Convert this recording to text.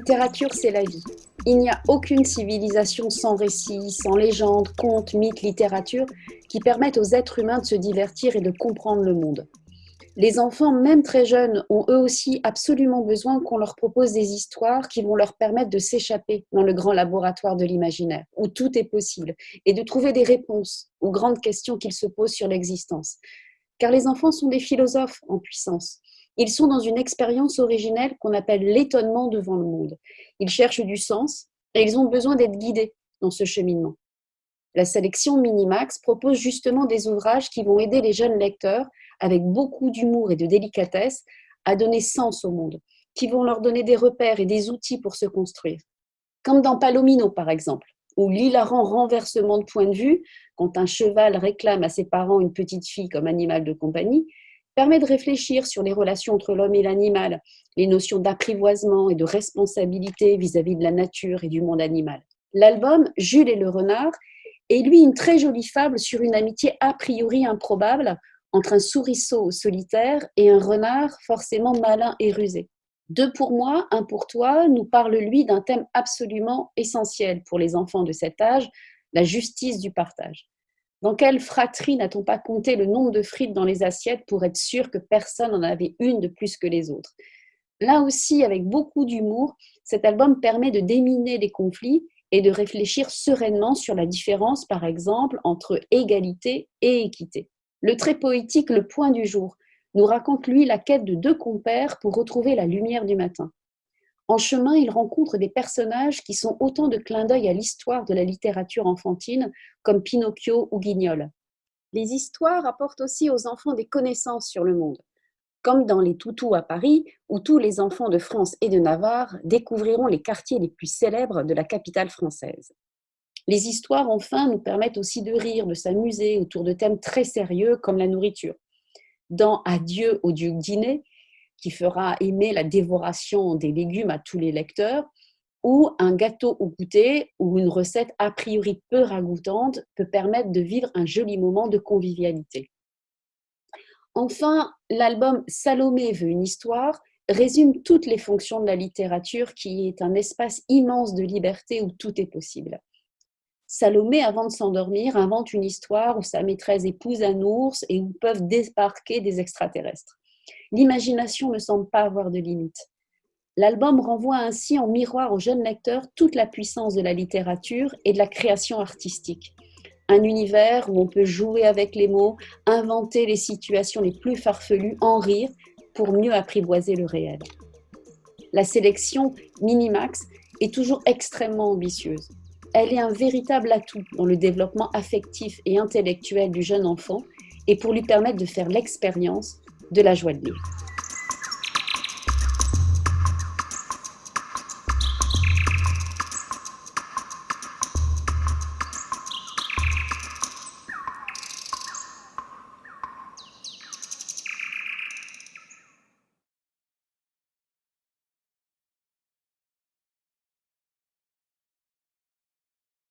littérature, c'est la vie. Il n'y a aucune civilisation sans récits, sans légendes, contes, mythes, littérature qui permettent aux êtres humains de se divertir et de comprendre le monde. Les enfants, même très jeunes, ont eux aussi absolument besoin qu'on leur propose des histoires qui vont leur permettre de s'échapper dans le grand laboratoire de l'imaginaire, où tout est possible, et de trouver des réponses aux grandes questions qu'ils se posent sur l'existence. Car les enfants sont des philosophes en puissance. Ils sont dans une expérience originelle qu'on appelle l'étonnement devant le monde. Ils cherchent du sens et ils ont besoin d'être guidés dans ce cheminement. La sélection Minimax propose justement des ouvrages qui vont aider les jeunes lecteurs, avec beaucoup d'humour et de délicatesse, à donner sens au monde, qui vont leur donner des repères et des outils pour se construire. Comme dans Palomino, par exemple, où l'hilarant renversement de point de vue, quand un cheval réclame à ses parents une petite fille comme animal de compagnie, permet de réfléchir sur les relations entre l'homme et l'animal, les notions d'apprivoisement et de responsabilité vis-à-vis de la nature et du monde animal. L'album Jules et le renard est lui une très jolie fable sur une amitié a priori improbable entre un souriceau solitaire et un renard forcément malin et rusé. Deux pour moi, un pour toi nous parle lui d'un thème absolument essentiel pour les enfants de cet âge, la justice du partage. Dans quelle fratrie n'a-t-on pas compté le nombre de frites dans les assiettes pour être sûr que personne n'en avait une de plus que les autres? Là aussi, avec beaucoup d'humour, cet album permet de déminer les conflits et de réfléchir sereinement sur la différence, par exemple, entre égalité et équité. Le très poétique Le Point du jour nous raconte, lui, la quête de deux compères pour retrouver la lumière du matin. En chemin, il rencontre des personnages qui sont autant de clins d'œil à l'histoire de la littérature enfantine, comme Pinocchio ou Guignol. Les histoires apportent aussi aux enfants des connaissances sur le monde, comme dans Les Toutous à Paris, où tous les enfants de France et de Navarre découvriront les quartiers les plus célèbres de la capitale française. Les histoires, enfin, nous permettent aussi de rire, de s'amuser autour de thèmes très sérieux comme la nourriture. Dans Adieu au duc dîner, qui fera aimer la dévoration des légumes à tous les lecteurs, ou un gâteau au goûter ou une recette a priori peu ragoûtante peut permettre de vivre un joli moment de convivialité. Enfin, l'album Salomé veut une histoire résume toutes les fonctions de la littérature qui est un espace immense de liberté où tout est possible. Salomé, avant de s'endormir, invente une histoire où sa maîtresse épouse un ours et où peuvent débarquer des extraterrestres l'imagination ne semble pas avoir de limite. L'album renvoie ainsi en miroir aux jeunes lecteurs toute la puissance de la littérature et de la création artistique. Un univers où on peut jouer avec les mots, inventer les situations les plus farfelues, en rire, pour mieux apprivoiser le réel. La sélection Minimax est toujours extrêmement ambitieuse. Elle est un véritable atout dans le développement affectif et intellectuel du jeune enfant et pour lui permettre de faire l'expérience de la joie de vivre.